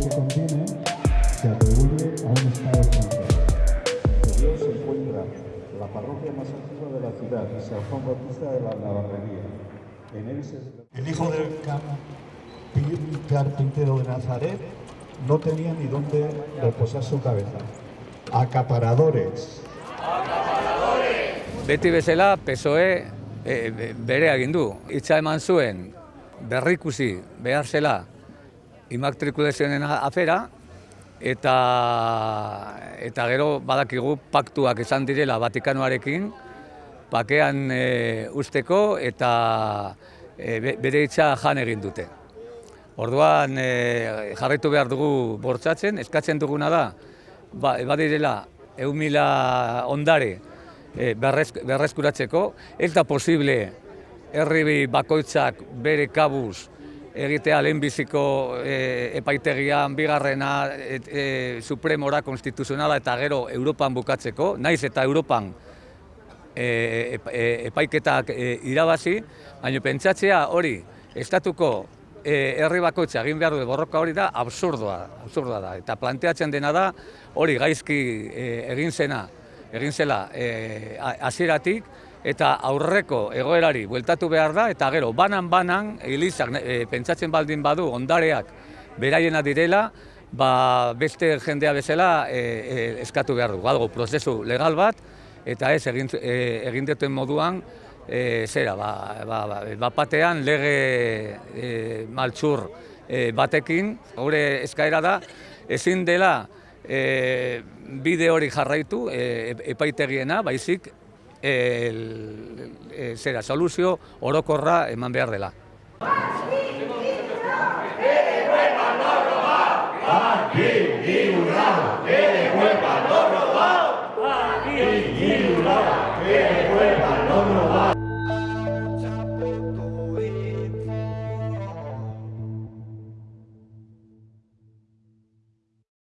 que contiene, se atribuye a un Estado. De Dios se encuentra la parroquia más antigua de la ciudad, San Juan Bautista de la Navarrería. En él se El hijo del carpintero de Nazaret no tenía ni dónde reposar su cabeza. Acaparadores. Beti bezala, PSOE e, be- bere egin du. Hitza eman zuen berrikusi behar zela immatrikulazioen afera, eta, eta gero badakigu paktuak izan direla Vatikanoarekin, bakean e, usteko eta e, be- bere hitza jan egin dute. Orduan e, jarraitu behar dugu bortzatzen, eskatzen duguna da, ba, badirela eun mila ondare e, berrez, berreskuratzeko, ez da posible herri bakoitzak bere kabuz egitea lehenbiziko e, epaitegian, bigarrena, et, e, supremora, konstituzionala eta gero Europan bukatzeko, naiz eta Europan e, e, epaiketak e, irabazi, baina pentsatzea hori estatuko e, herri bakoitza egin behar du borroka hori da absurdoa, absurdoa da. Eta planteatzen dena da hori gaizki e, egin zena, egin zela e, hasieratik eta aurreko egoerari bueltatu behar da eta gero banan-banan elizak e, pentsatzen baldin badu ondareak beraiena direla, ba, beste jendea bezala e, e, eskatu behar du. Badago prozesu legal bat, eta ez egin, e, egin duten moduan, e, zera, ba, ba, ba, bat batean lege e, maltsur e, batekin, gure eskaera da, ezin dela e, bide hori jarraitu e, epaitegiena, baizik el, e, zera, soluzio orokorra eman behar dela.